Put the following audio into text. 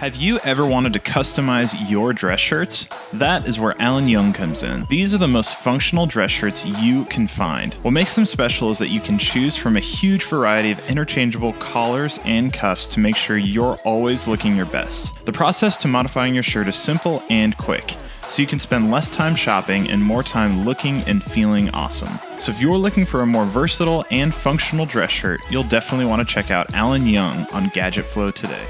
Have you ever wanted to customize your dress shirts? That is where Alan Young comes in. These are the most functional dress shirts you can find. What makes them special is that you can choose from a huge variety of interchangeable collars and cuffs to make sure you're always looking your best. The process to modifying your shirt is simple and quick so you can spend less time shopping and more time looking and feeling awesome. So if you're looking for a more versatile and functional dress shirt, you'll definitely want to check out Alan Young on Gadget Flow today.